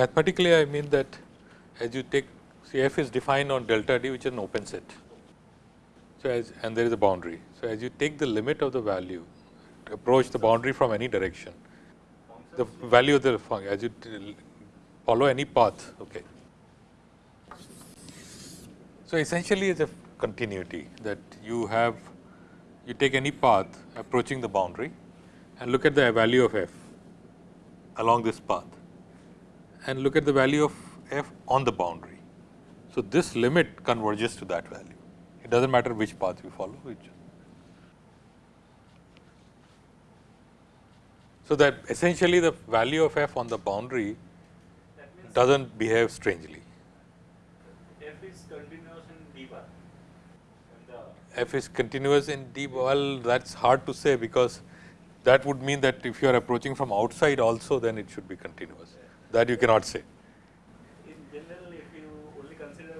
Mathematically, I mean that as you take see f is defined on delta d which is an open set. So, as and there is a boundary. So, as you take the limit of the value approach the boundary from any direction, the value of the function as you follow any path. Okay. So, essentially it is a continuity that you have you take any path approaching the boundary and look at the value of f along this path and look at the value of f on the boundary. So, this limit converges to that value. It does not matter which path you follow, which. So, that essentially the value of f on the boundary does not behave strangely. F is continuous in d bar. F is continuous in d bar, well that is hard to say because that would mean that if you are approaching from outside also then it should be continuous that you cannot say. In general, if you only consider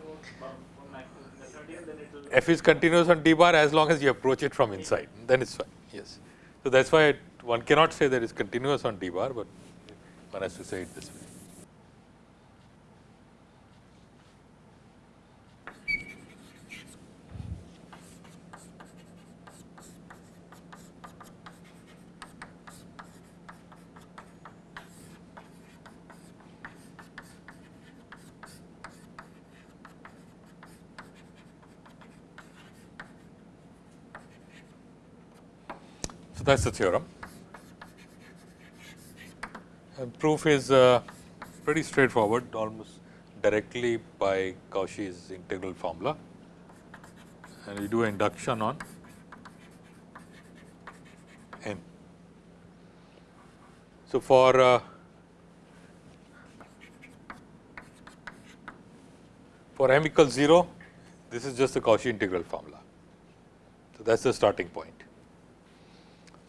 f is continuous on d bar as long as you approach it from inside, then it is fine. Yes. So, that is why it, one cannot say that it is continuous on d bar, but one has to say it this way. So, that is the theorem. And proof is uh, pretty straightforward almost directly by Cauchy's integral formula and we do induction on n. So, for uh, for m equals 0 this is just the Cauchy integral formula. So, that is the starting point.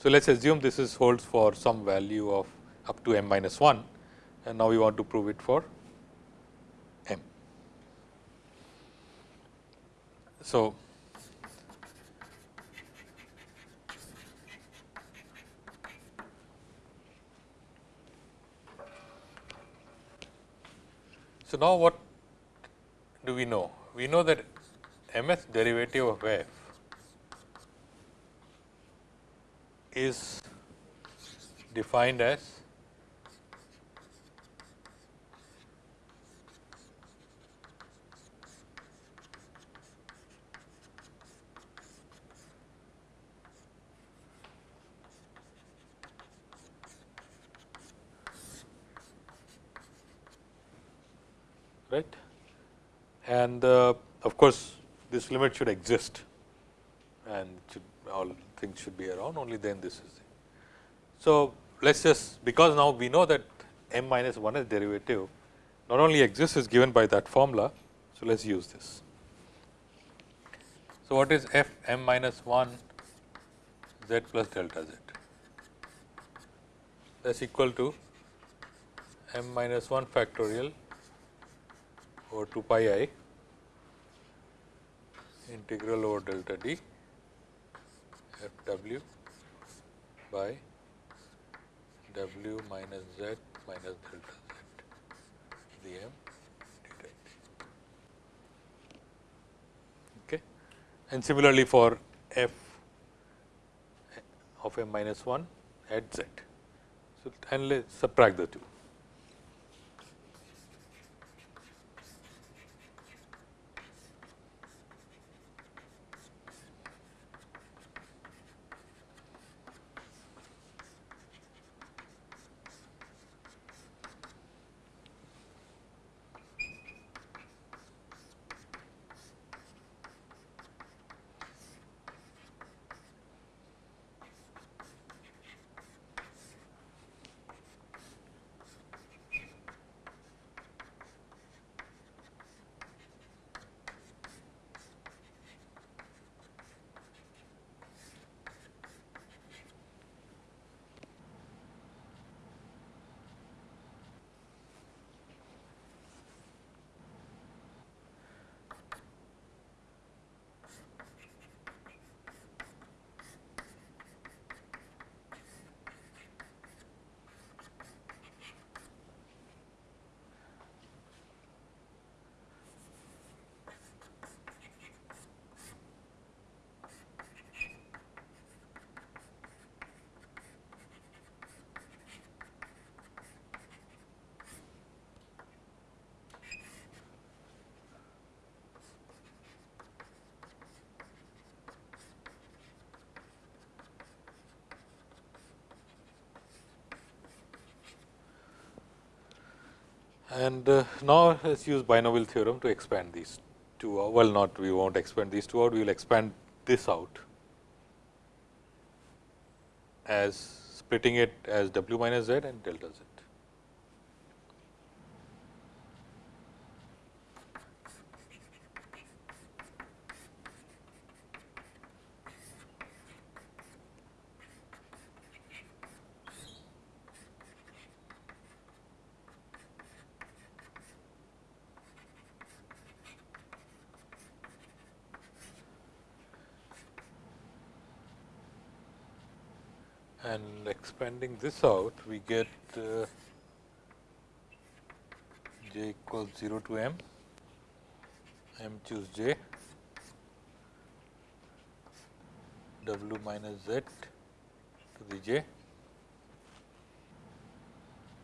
So, let us assume this is holds for some value of up to m minus 1 and now we want to prove it for m. So, so now what do we know? We know that mth derivative of f is defined as right? And uh, of course, this limit should exist and should all things should be around only then this is. So, let us just because now we know that m minus 1 is derivative not only exists is given by that formula. So, let us use this. So, what is f m minus 1 z plus delta z that is equal to m minus 1 factorial over 2 pi i integral over delta d f w by w minus z minus delta z. Dm okay. And similarly for f of m minus 1 at z. So and let's subtract the two And uh, now, let us use binomial theorem to expand these two out. Well, not we not expand these two out, we will expand this out as splitting it as w minus z and delta z. and expanding this out we get uh, j equals 0 to m, m choose j, w minus z to the j,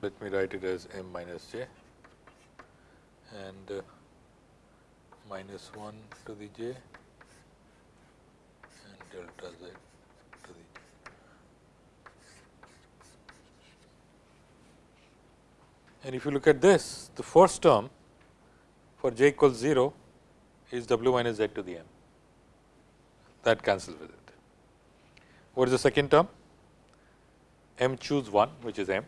let me write it as m minus j. And uh, minus 1 to the j. And delta z. And if you look at this, the first term for j equals 0 is w minus z to the m. That cancels with it. What is the second term? m choose 1, which is m,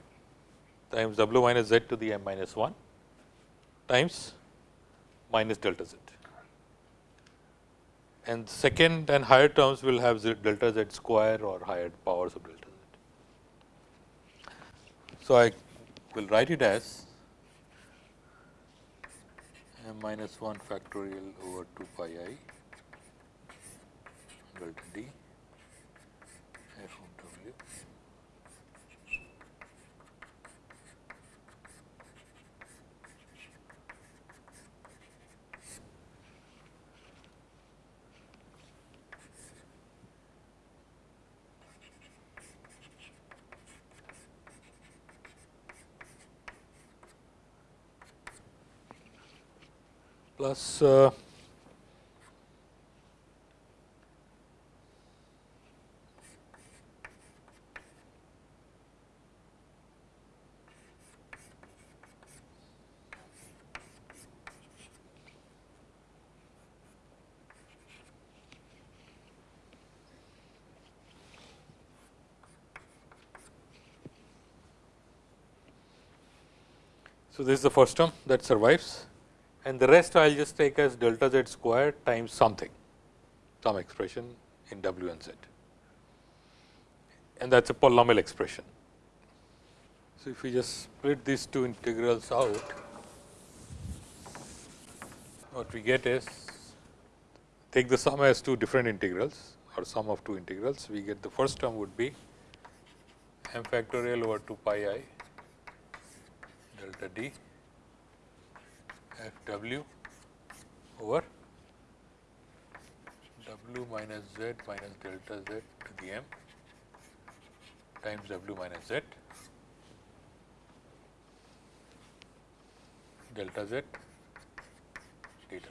times w minus z to the m minus 1 times minus delta z. And second and higher terms will have z delta z square or higher powers of delta z. So, I will write it as m minus 1 factorial over 2 pi i delta d f of w plus uh, So, this is the first term that survives and the rest I will just take as delta z square times something, some expression in w and z and that is a polynomial expression. So, if we just split these two integrals out, what we get is take the sum as two different integrals or sum of two integrals, we get the first term would be m factorial over 2 pi i delta d f w over w minus z minus delta z to the m times w minus z delta z dw.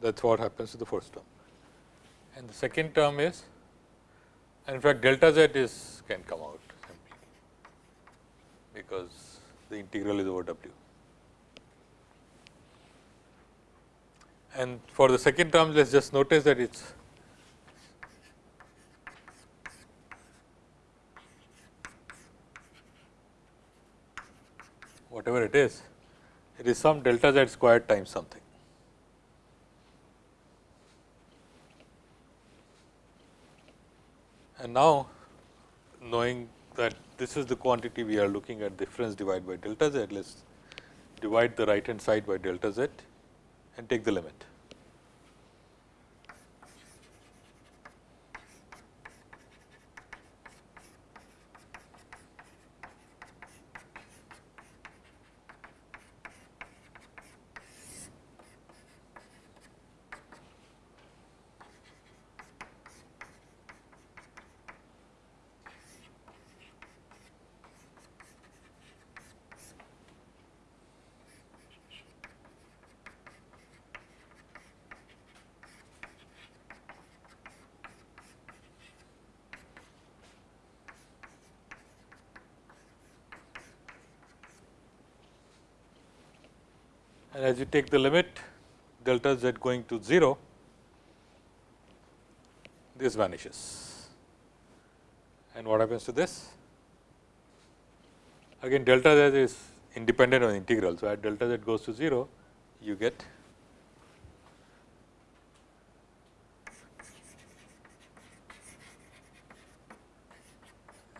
That is what happens to the first term. And the second term is and in fact, delta z is can come out simply because the integral is over w. And for the second term, let us just notice that it is whatever it is, it is some delta z squared times something. And now, knowing that this is the quantity we are looking at difference divided by delta z, let us divide the right hand side by delta z and take the limit. And as you take the limit delta z going to 0, this vanishes. And what happens to this? Again delta z is independent of the integral. So, at delta z goes to 0, you get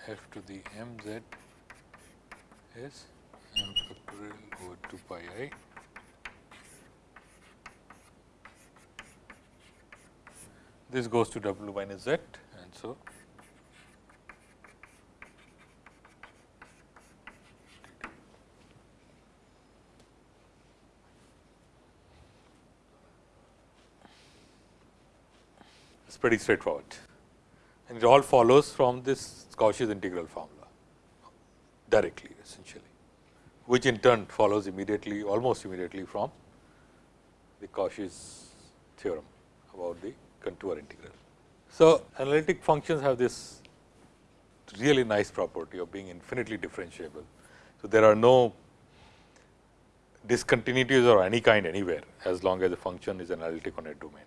f to the m z is m factorial over 2 pi i this goes to w minus z and so it's pretty straightforward. And it all follows from this Cauchy's integral formula directly essentially, which in turn follows immediately almost immediately from the Cauchy's theorem about the contour integral. So, analytic functions have this really nice property of being infinitely differentiable. So, there are no discontinuities or any kind anywhere as long as the function is analytic on a domain.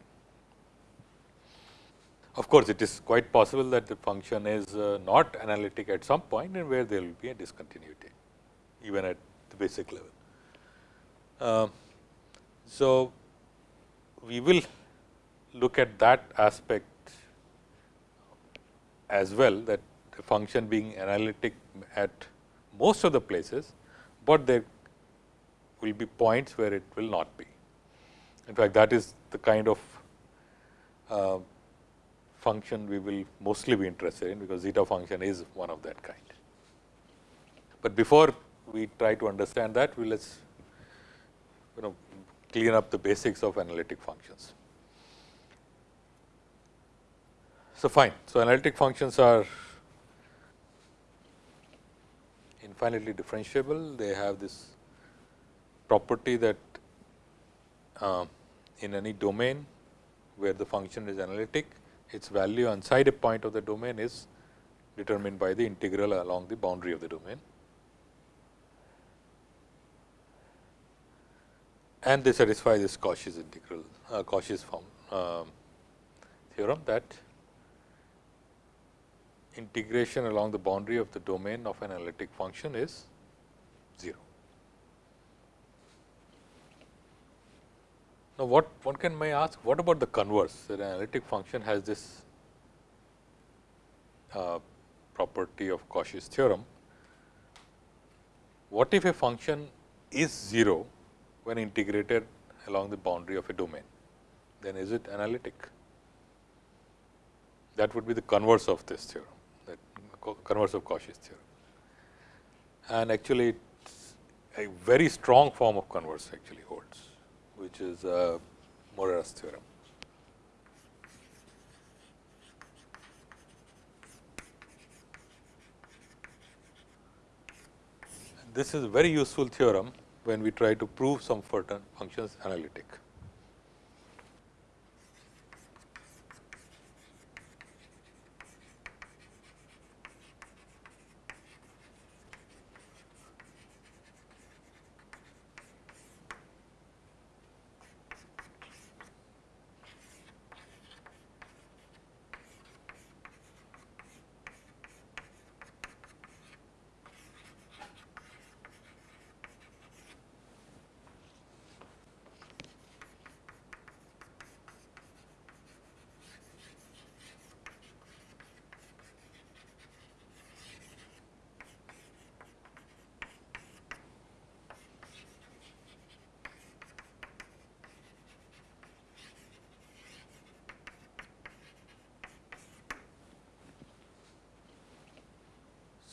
Of course, it is quite possible that the function is uh, not analytic at some point and where there will be a discontinuity even at the basic level. Uh, so, we will look at that aspect as well that the function being analytic at most of the places, but there will be points where it will not be. In fact, that is the kind of uh, function we will mostly be interested in, because zeta function is one of that kind. But before we try to understand that, we let's you know clean up the basics of analytic functions. So, fine. So, analytic functions are infinitely differentiable. They have this property that uh, in any domain where the function is analytic, its value inside a point of the domain is determined by the integral along the boundary of the domain. And they satisfy this Cauchy's integral, uh, Cauchy's form uh, theorem that integration along the boundary of the domain of an analytic function is 0. Now, what one can may ask what about the converse that an analytic function has this uh, property of Cauchy's theorem. What if a function is 0 when integrated along the boundary of a domain, then is it analytic? That would be the converse of this theorem converse of Cauchy's theorem. And actually, a very strong form of converse actually holds, which is uh, Morera's theorem. This is a very useful theorem when we try to prove some functions analytic.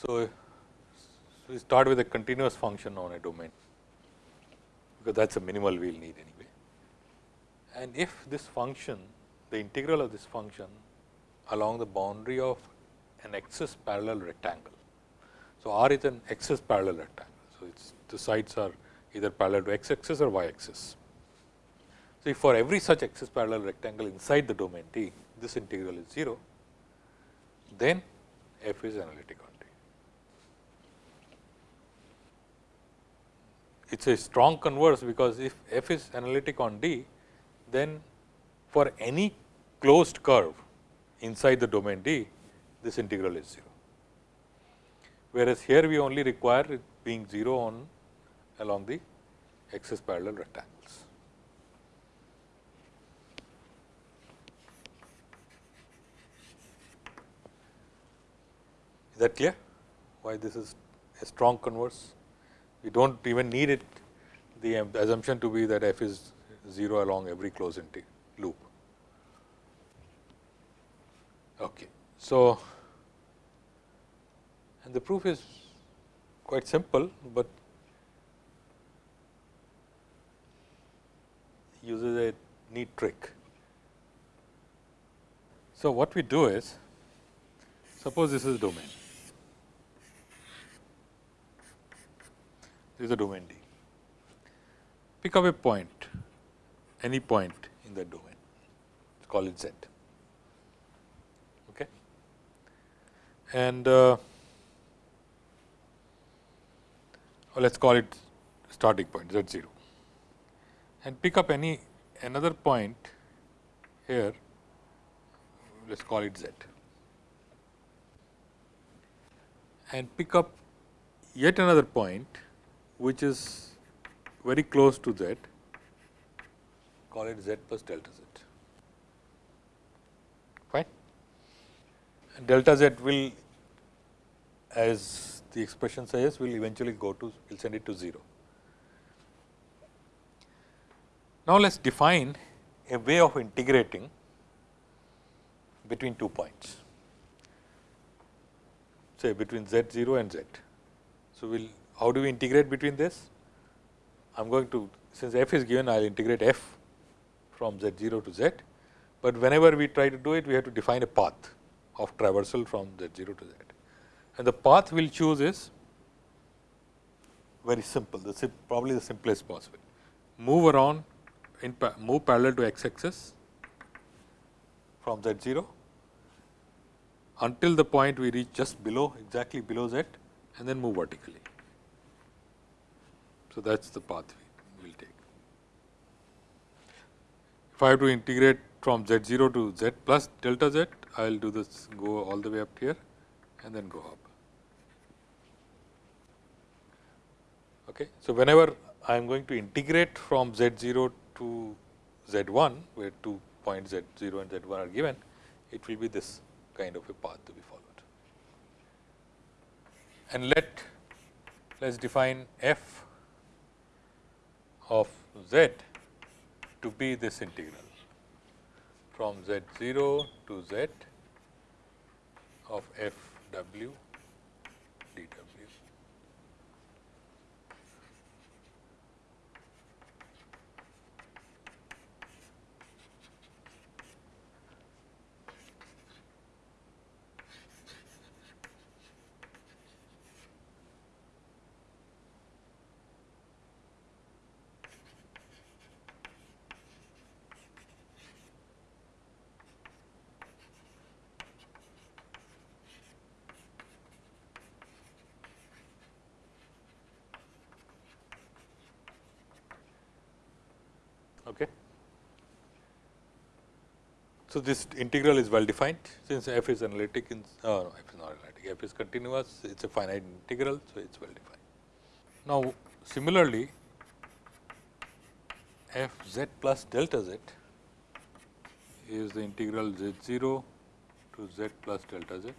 So, we start with a continuous function on a domain, because that is a minimal we will need anyway. And if this function, the integral of this function along the boundary of an axis parallel rectangle. So, R is an axis parallel rectangle. So, it's the sides are either parallel to x axis or y axis. So, if for every such axis parallel rectangle inside the domain T, this integral is 0, then f is analytic it is a strong converse, because if f is analytic on D, then for any closed curve inside the domain D, this integral is 0. Whereas, here we only require it being 0 on along the axis parallel rectangles. Is that clear? Why this is a strong converse? We do not even need it the assumption to be that f is 0 along every closed loop. Okay. So, and the proof is quite simple, but uses a neat trick. So, what we do is suppose this is domain, this is a domain D. Pick up a point, any point in that domain, call it Z. Okay. And uh, let us call it starting point Z 0 and pick up any another point here, let us call it Z and pick up yet another point which is very close to Z, call it Z plus delta Z. Fine. And delta Z will as the expression says will eventually go to will send it to 0. Now, let us define a way of integrating between two points, say between z 0 and z. So, we will how do we integrate between this? I am going to since f is given I will integrate f from z 0 to z, but whenever we try to do it we have to define a path of traversal from z 0 to z. And the path we will choose is very simple, the probably the simplest possible. Move around in move parallel to x axis from z 0 until the point we reach just below exactly below z and then move vertically. So, that is the path we will take. If I have to integrate from z 0 to z plus delta z, I will do this go all the way up here and then go up. Okay. So, whenever I am going to integrate from z 0 to z 1 where two points z 0 and z 1 are given, it will be this kind of a path to be followed. And let let us define f of z to be this integral. From z 0 to z of f w Okay. So, this integral is well defined since f is analytic in uh, no, f is not analytic f is continuous it is a finite integral. So, it is well defined. Now, similarly f z plus delta z is the integral z 0 to z plus delta z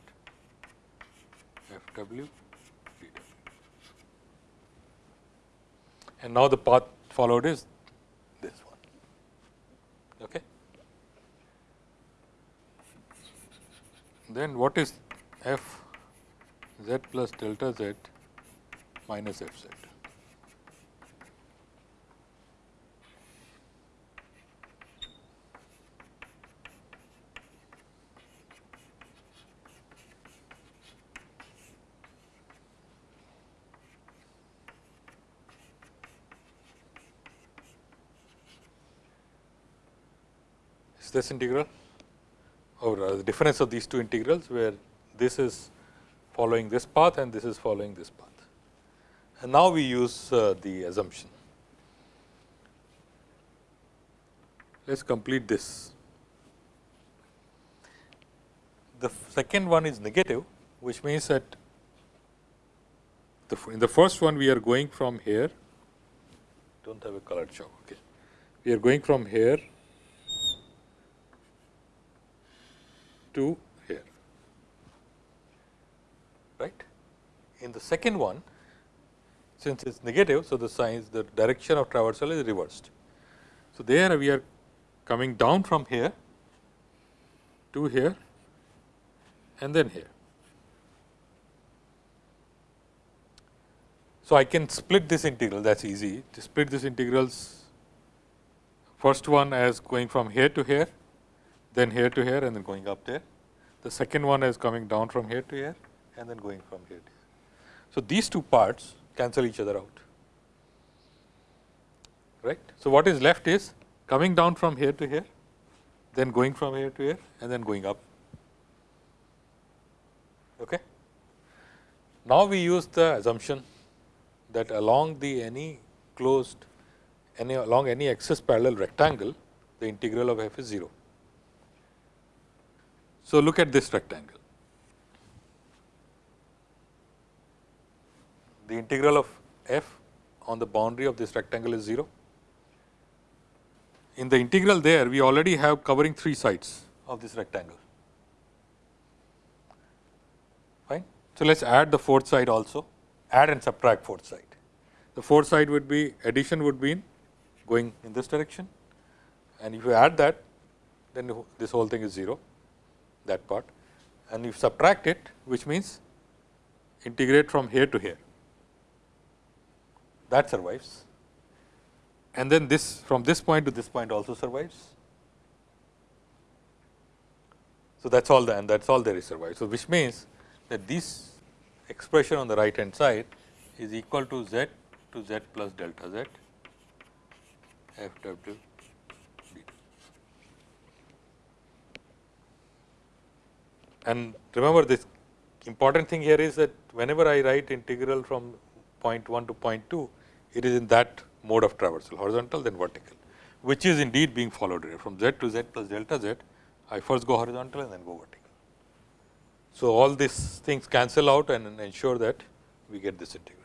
f w And now, the path followed is Okay. Then what is f z plus delta z minus f z? Is this integral or uh, the difference of these two integrals where this is following this path and this is following this path. And now we use uh, the assumption. Let us complete this. The second one is negative, which means that the, in the first one we are going from here, do not have a colored chalk. Okay. We are going from here to here, right. In the second one, since it is negative, so the signs the direction of traversal is reversed. So, there we are coming down from here to here and then here. So, I can split this integral that is easy to split this integrals first one as going from here to here, then here to here and then going up there. The second one is coming down from here to here and then going from here to here. So, these two parts cancel each other out right. So, what is left is coming down from here to here, then going from here to here and then going up. Okay. Now, we use the assumption that along the any closed any along any axis parallel rectangle, the integral of f is 0. So, look at this rectangle. The integral of f on the boundary of this rectangle is 0. In the integral there, we already have covering three sides of this rectangle. Fine. So, let us add the fourth side also, add and subtract fourth side. The fourth side would be addition would be in going in this direction and if you add that, then this whole thing is 0, that part and you subtract it, which means integrate from here to here that survives and then this from this point to this point also survives. So, that is all the and that is all there is survives. So, which means that this expression on the right hand side is equal to z to z plus delta z f w d. And remember this important thing here is that whenever I write integral from point 1 to point 2, it is in that mode of traversal horizontal then vertical, which is indeed being followed here from z to z plus delta z. I first go horizontal and then go vertical. So, all these things cancel out and ensure that we get this integral.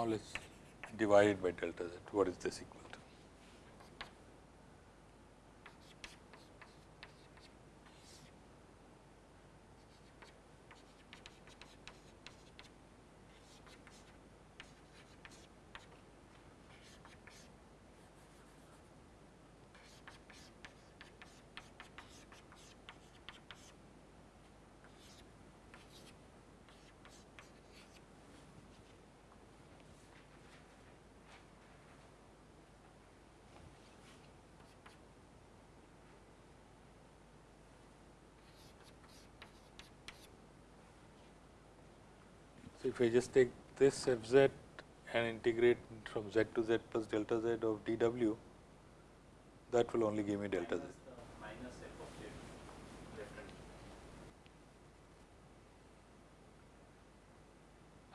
Now, let us divide by delta z. What is this equal? So, if I just take this f z and integrate from z to z plus delta z of d w, that will only give me delta z.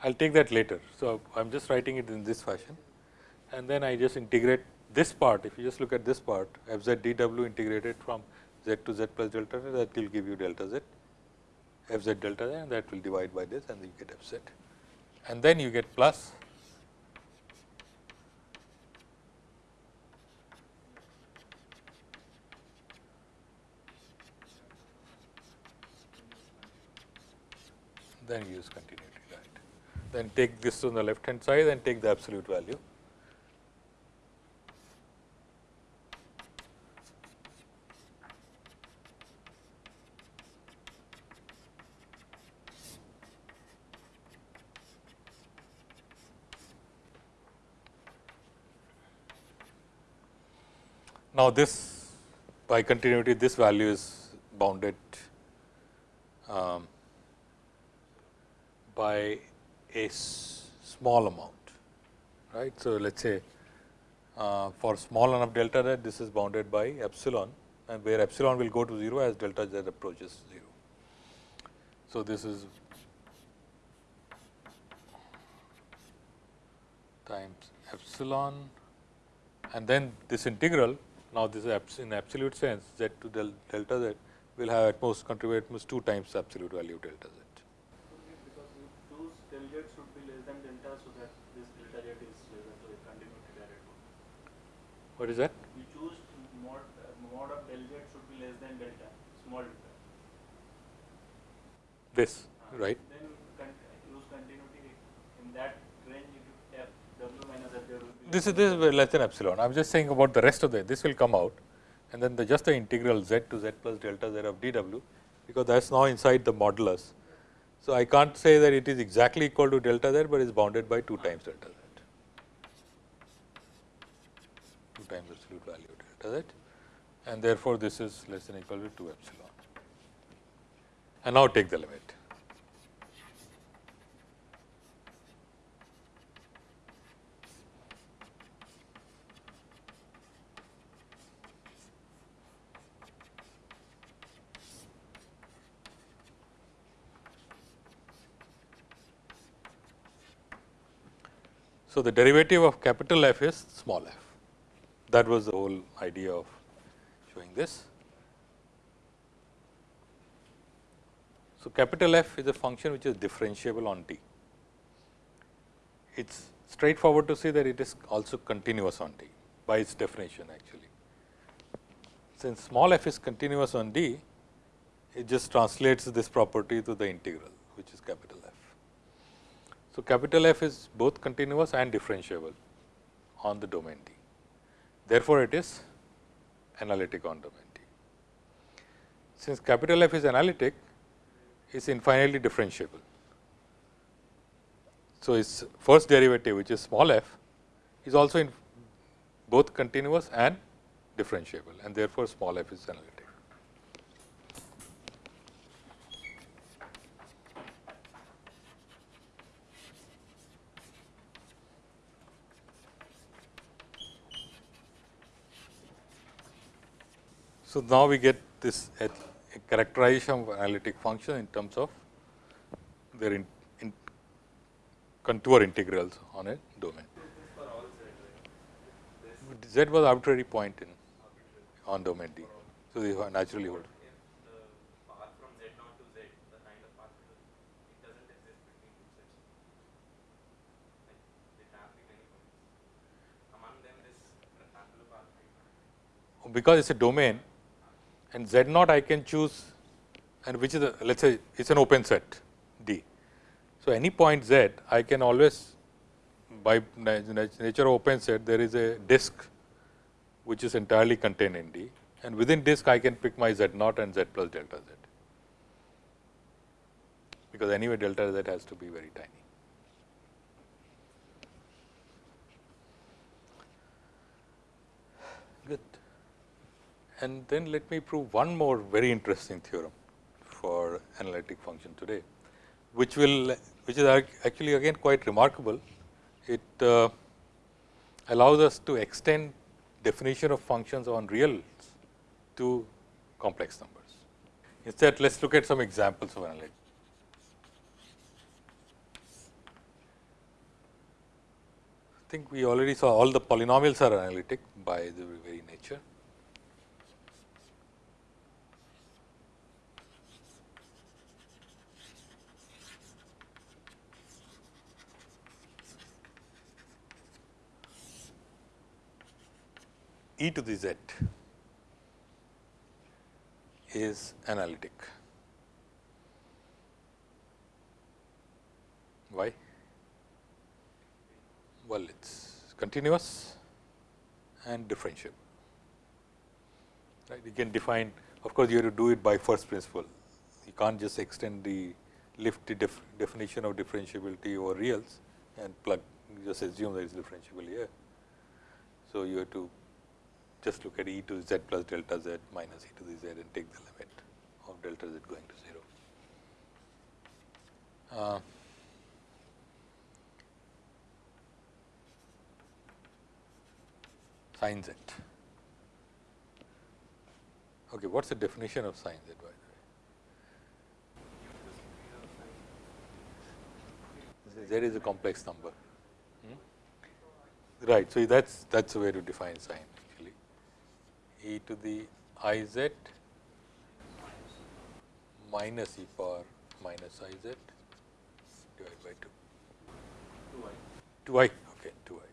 I will take that later. So, I am just writing it in this fashion and then I just integrate this part. If you just look at this part f z d w integrated from z to z plus delta z that will give you delta z f z delta z and that will divide by this and you get f z and then you get plus then use continuity right. Then take this on the left hand side and take the absolute value Now, this by continuity this value is bounded um, by a small amount right. So, let us say uh, for small enough delta z this is bounded by epsilon and where epsilon will go to 0 as delta z approaches 0. So, this is times epsilon and then this integral now this is in absolute sense z to del delta z will have at most contribute at most 2 times absolute value of delta z. Because you choose del z should less than delta, so that this delta z less than, so it continuity direct one. What is that? You choose mod, uh, mod of del z should be less than delta, small delta. This, Uh, right. Then con use continuity in that range, if you f w minus f there will be. This is this is less than epsilon. I am just saying about the rest of the this will come out and then the just the integral z to z plus delta z of dw because that is now inside the modulus. So, I can't say that it is exactly equal to delta z, but it is bounded by 2 times delta z, 2 times absolute value delta z and therefore, this is less than equal to 2 epsilon. And now take the limit. So, the derivative of capital F is small f. That was the whole idea of showing this. So, capital F is a function which is differentiable on D. It is straightforward to see that it is also continuous on D by its definition actually. Since small f is continuous on D, it just translates this property to the integral which is capital. So, capital F is both continuous and differentiable on the domain D. Therefore, it is analytic on domain D. Since capital F is analytic, it is infinitely differentiable. So, its first derivative which is small f is also in both continuous and differentiable and therefore, small f is analytic. So, now we get this characterization of analytic function in terms of their in, in contour integrals on a domain. Z was arbitrary point in on domain D. So, they naturally hold. Because it is a domain and Z naught I can choose and which is a let us say it is an open set D. So, any point Z I can always by nature of open set there is a disk which is entirely contained in D and within disk I can pick my Z naught and Z plus delta Z because anyway delta Z has to be very tiny. And then let me prove one more very interesting theorem for analytic function today, which will which is actually again quite remarkable. It uh, allows us to extend definition of functions on reals to complex numbers. Instead, let us look at some examples of analytic. I think we already saw all the polynomials are analytic by the very nature. E to the z is analytic. Why? Well, it is continuous and differentiable. Right? You can define, of course, you have to do it by first principle. You can't just extend the lift def definition of differentiability over reals and plug, just assume that it is differentiable here. So, you have to just look at e to z plus delta z minus e to the z and take the limit of delta z going to 0. Uh, sin z. Okay, what is the definition of sin z by the way? Z is a complex number. Hmm? Right. So, that is that is the way to define sin actually e to the i z minus e power minus i z divided by 2. 2i. 2 i okay 2 i.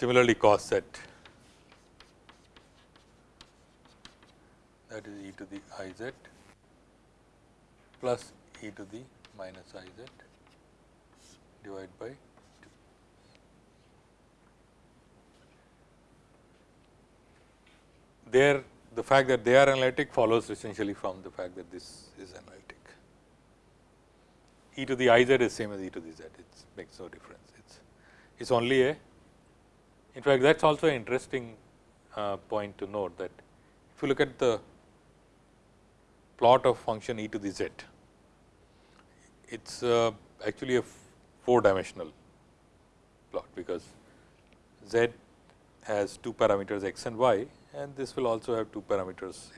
Similarly, cos z that is e to the i z plus e to the minus i z divided by 2. There the fact that they are analytic follows essentially from the fact that this is analytic. e to the i z is same as e to the z, it makes no difference. It's it's only a in fact, that is also an interesting uh, point to note that if you look at the plot of function e to the z, it is uh, actually a four dimensional plot, because z has two parameters x and y and this will also have two parameters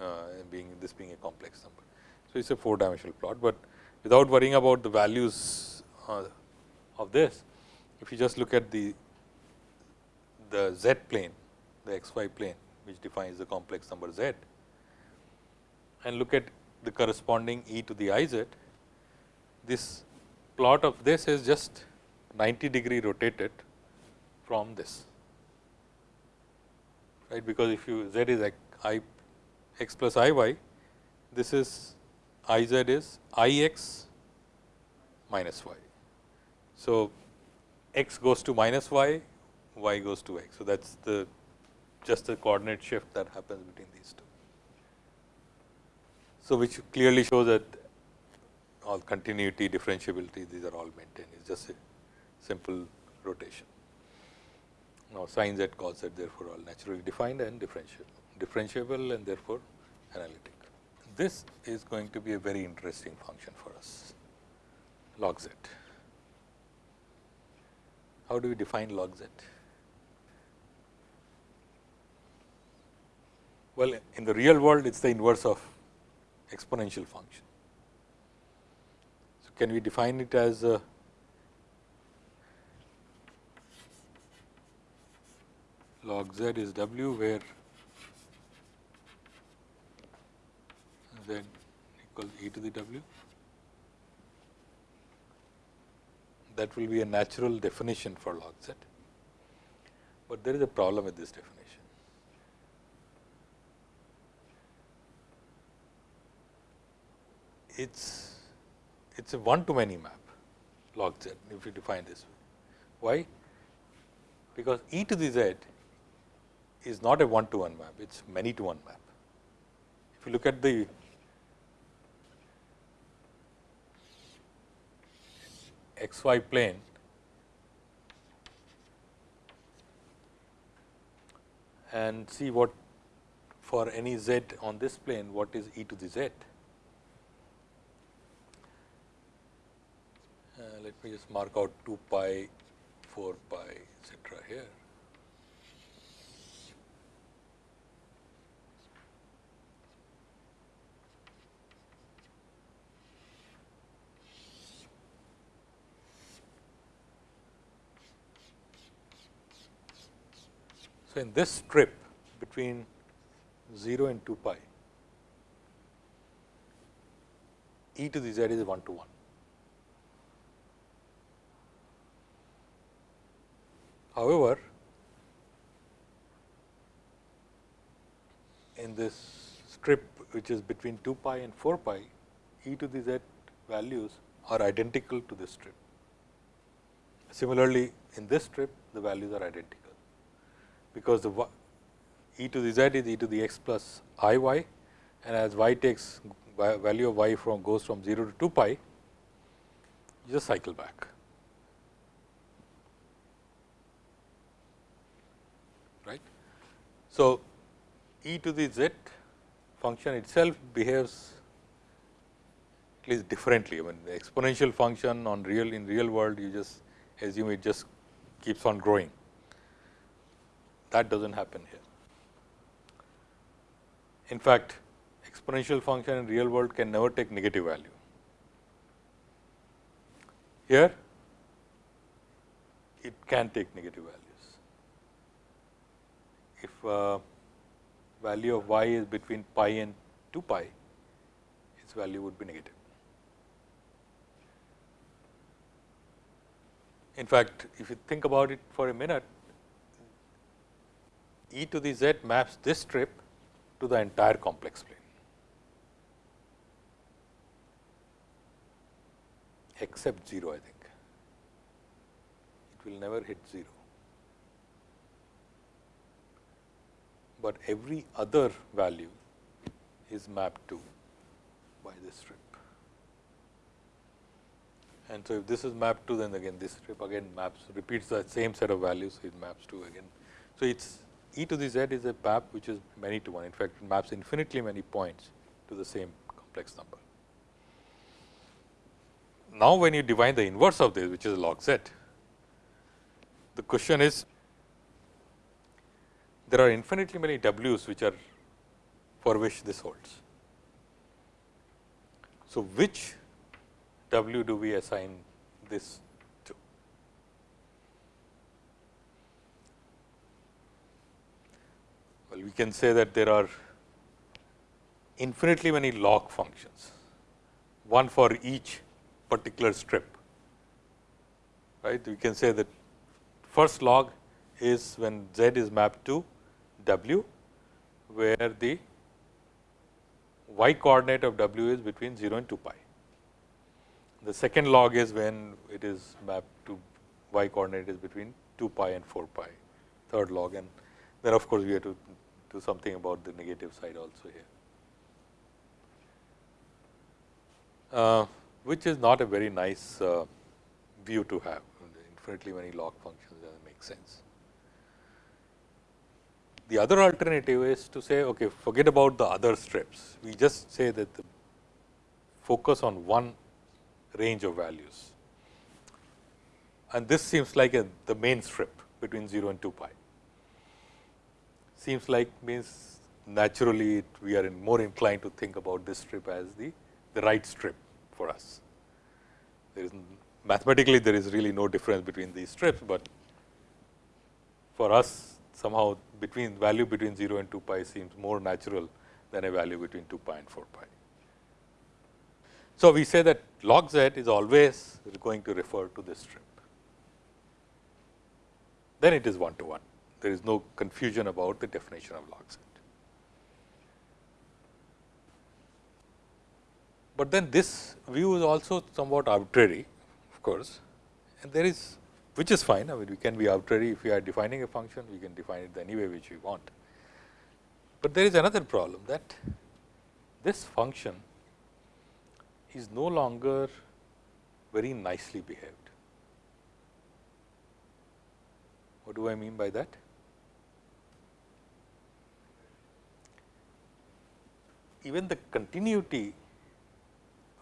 uh, being this being a complex number. So, it is a four dimensional plot, but without worrying about the values uh, of this, if you just look at the the z plane, the xy plane which defines the complex number z and look at the corresponding e to the i z, this plot of this is just 90 degree rotated from this right because if you z is i x plus i y this is i z is i x minus y. So, x goes to minus y, y goes to x. So, that is the just the coordinate shift that happens between these two. So, which clearly shows that all continuity, differentiability, these are all maintained. It is just a simple rotation. Now, sin z cos z therefore, all naturally defined and differentiable, differentiable and therefore, analytic. This is going to be a very interesting function for us, log z. How do we define log z? Well, in the real world, it is the inverse of exponential function. So, can we define it as a log z is w where z equals e to the w. That will be a natural definition for log z, but there is a problem with this definition. It's it's a one to many map log z if you define this way. Why? Because e to the z is not a one to one map, it is many to one map. If you look at the xy plane, and see what for any z on this plane, what is e to the z. Uh, let me just mark out 2 pi, 4 pi, etcetera here. So, in this strip between 0 and 2 pi, e to the z is 1 to 1. However, in this strip which is between 2 pi and 4 pi, e to the z values are identical to this strip. Similarly, in this strip the values are identical because the e to the z is e to the x plus i y and as y takes value of y from goes from 0 to 2 pi, you just cycle back. Right. So, e to the z function itself behaves at least differently. I mean, the exponential function on real in real world, you just assume it just keeps on growing. That does not happen here. In fact, exponential function in real world can never take negative value. Here, it can take negative values. If uh, value of y is between pi and 2 pi, its value would be negative. In fact, if you think about it for a minute, e to the z maps this strip to the entire complex plane. except 0 I think. It will never hit 0. But every other value is mapped to by this strip. And so, if this is mapped to then again this strip again maps repeats the same set of values, so it maps to again. So, it is e to the z is a map which is many to one in fact, it maps infinitely many points to the same complex number. Now, when you define the inverse of this which is log z, the question is there are infinitely many w's which are for which this holds. So, which w do we assign this to? We can say that there are infinitely many log functions, one for each particular strip. Right? We can say that first log is when z is mapped to w, where the y coordinate of w is between 0 and 2 pi. The second log is when it is mapped to y coordinate is between 2 pi and 4 pi, third log and then of course, we have to do something about the negative side also here. Uh, which is not a very nice uh, view to have infinitely many log functions does not make sense. The other alternative is to say okay forget about the other strips we just say that the focus on one range of values and this seems like a, the main strip between 0 and 2 pi seems like means naturally we are in more inclined to think about this strip as the the right strip for us. There is mathematically there is really no difference between these strips, but for us somehow between value between 0 and 2 pi seems more natural than a value between 2 pi and 4 pi. So, we say that log z is always going to refer to this strip, then it is 1 to 1. There is no confusion about the definition of log z. But then this view is also somewhat arbitrary of course, and there is which is fine. I mean we can be arbitrary if we are defining a function, we can define it any way which we want. But there is another problem that this function is no longer very nicely behaved. What do I mean by that? Even the continuity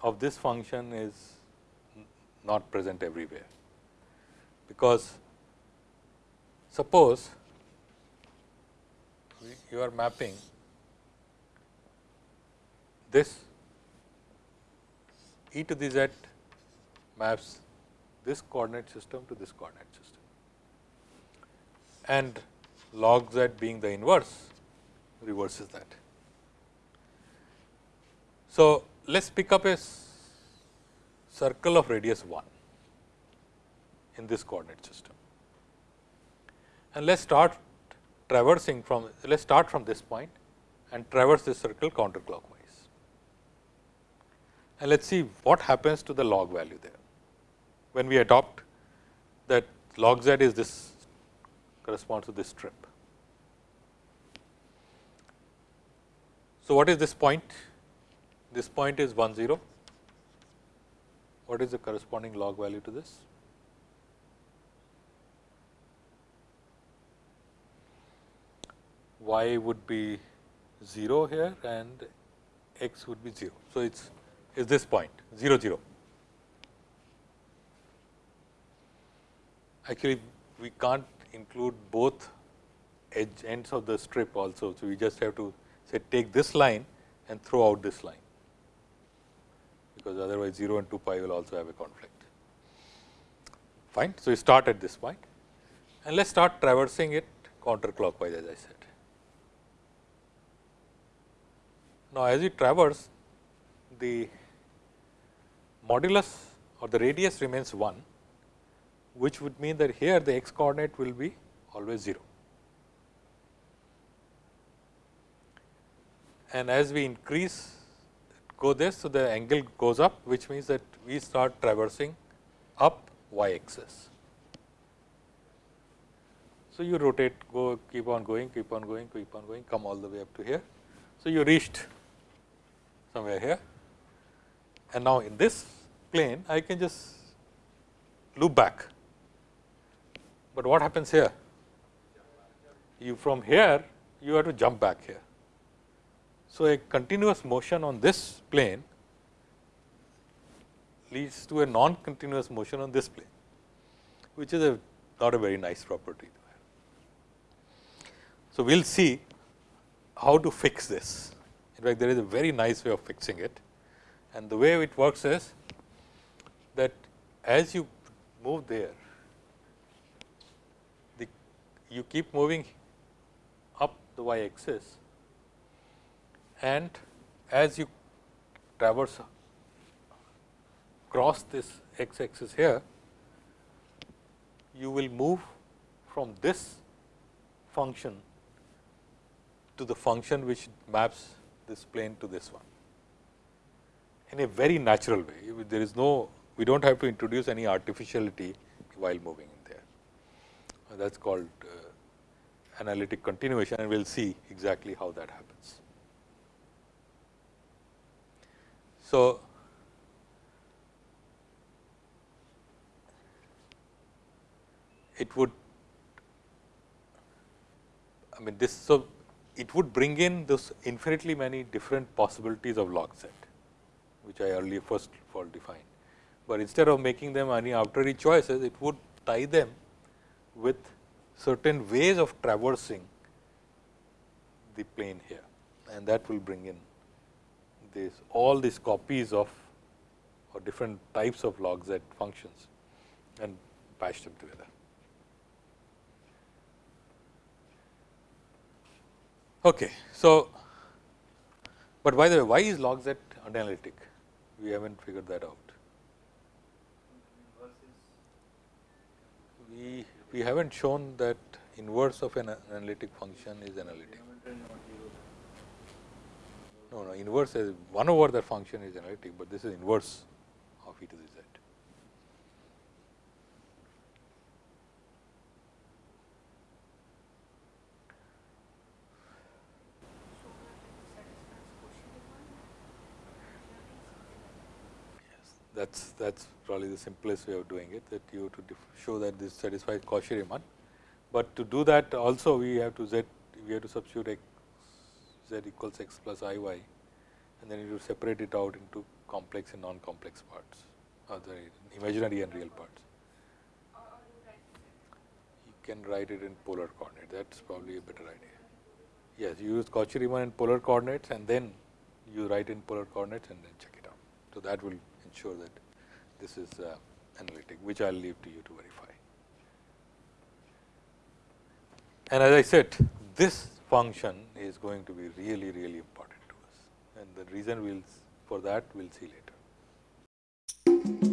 of this function is not present everywhere, because suppose you are mapping this e to the z maps this coordinate system to this coordinate system and log z being the inverse reverses that. So, let us pick up a circle of radius 1 in this coordinate system. And let us start traversing from, let us start from this point and traverse this circle counterclockwise. And let us see what happens to the log value there. When we adopt that log z is this corresponds to this strip. So, what is this point? This point is 1 0. What is the corresponding log value to this? y would be 0 here and x would be 0. So, it is is this point 0 0. Actually, we can't include both edge ends of the strip also. So, we just have to say take this line and throw out this line, because otherwise 0 and 2 pi will also have a conflict. Fine. So, we start at this point and let us start traversing it counterclockwise as I said. Now, as we traverse the modulus or the radius remains 1, which would mean that here the x coordinate will be always 0. And as we increase go this, so the angle goes up, which means that we start traversing up y axis. So, you rotate go keep on going, keep on going, keep on going, come all the way up to here. So, you reached somewhere here and now in this plane I can just loop back. But what happens here? You from here you have to jump back here. So, a continuous motion on this plane leads to a non continuous motion on this plane, which is a not a very nice property. So, we will see how to fix this. In fact, there is a very nice way of fixing it and the way it works is that as you move there, the you keep moving up the y axis and as you traverse cross this x axis here, you will move from this function to the function which maps this plane to this one in a very natural way. There is no, we do not have to introduce any artificiality while moving in there. That is called uh, analytic continuation and we will see exactly how that happens. So, it would I mean this so it would bring in those infinitely many different possibilities of log z, which I earlier first of all defined. But instead of making them any arbitrary choices, it would tie them with certain ways of traversing the plane here and that will bring in this all these copies of or different types of log z functions and patch them together. Okay. So, but by the way, why is log z analytic? We have not figured that out. We, we have not shown that inverse of an analytic function is analytic. No, no, inverse is 1 over that function is analytic, but this is inverse of e to the z. that is that is probably the simplest way of doing it that you have to show that this satisfies Cauchy Riemann. But to do that also we have to z we have to substitute z equals x plus i y and then you separate it out into complex and non-complex parts or the imaginary and real parts. You can write it in polar coordinate that is probably a better idea. Yes, you use Cauchy Riemann in polar coordinates and then you write in polar coordinates and then check it out. So, that will ensure that this is uh, analytic, which I will leave to you to verify. And as I said, this function is going to be really, really important to us and the reason we will for that we will see later.